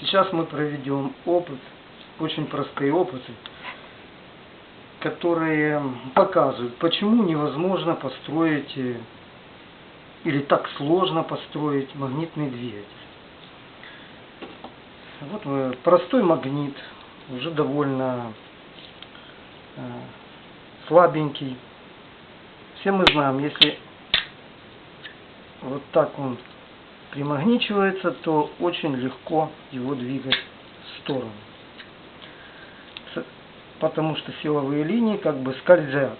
Сейчас мы проведем опыт, очень простые опыты, которые показывают, почему невозможно построить э, или так сложно построить магнитный двигатель. Вот э, простой магнит, уже довольно э, слабенький. Все мы знаем, если вот так он примагничивается, то очень легко его двигать в сторону. Потому что силовые линии как бы скользят.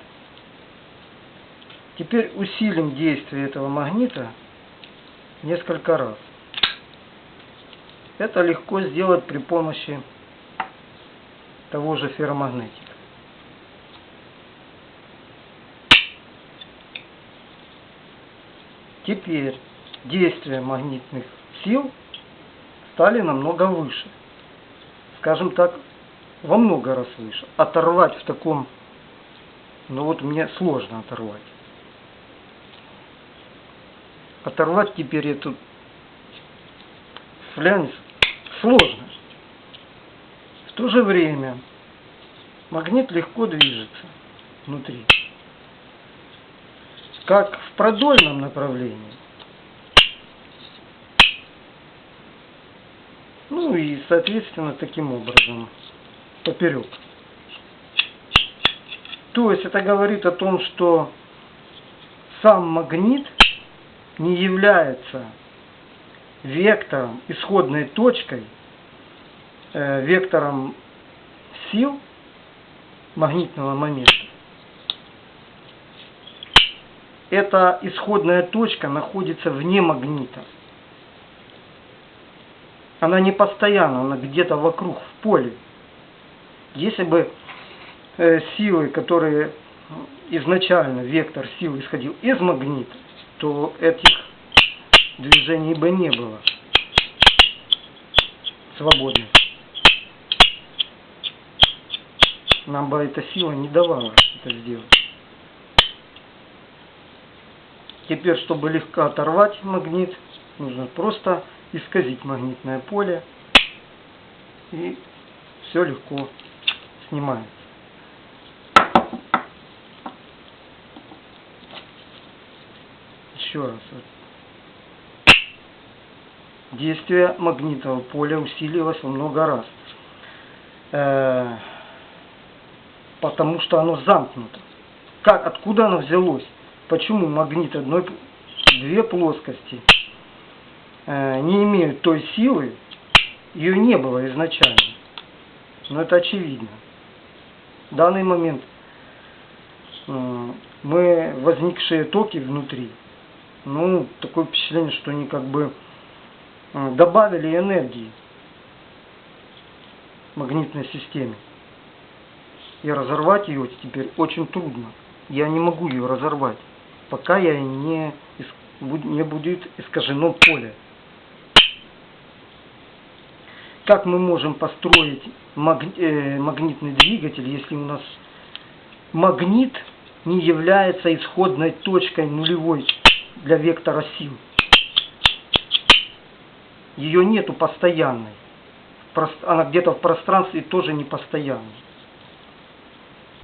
Теперь усилим действие этого магнита несколько раз. Это легко сделать при помощи того же ферромагнетика. Теперь действия магнитных сил стали намного выше. Скажем так, во много раз выше. Оторвать в таком, ну вот мне сложно оторвать. Оторвать теперь эту флянец сложно. В то же время магнит легко движется внутри. Как в продольном направлении, Ну и, соответственно, таким образом поперек. То есть это говорит о том, что сам магнит не является вектором, исходной точкой, э, вектором сил магнитного момента. Эта исходная точка находится вне магнита она не постоянна, она где-то вокруг, в поле. Если бы э, силы, которые изначально вектор сил исходил из магнита, то этих движений бы не было свободных. Нам бы эта сила не давала это сделать. Теперь, чтобы легко оторвать магнит, нужно просто исказить магнитное поле и все легко снимается. Еще раз. Действие магнитного поля усилилось во много раз. Э, потому что оно замкнуто. Как, откуда оно взялось? Почему магнит одной, две плоскости Э, не имеют той силы, ее не было изначально. Но это очевидно. В данный момент э, мы возникшие токи внутри, ну, такое впечатление, что они как бы э, добавили энергии магнитной системе. И разорвать ее теперь очень трудно. Я не могу ее разорвать, пока я не, не будет искажено поле как мы можем построить э, магнитный двигатель, если у нас магнит не является исходной точкой нулевой для вектора сил. Ее нету постоянной. Она где-то в пространстве тоже не постоянной.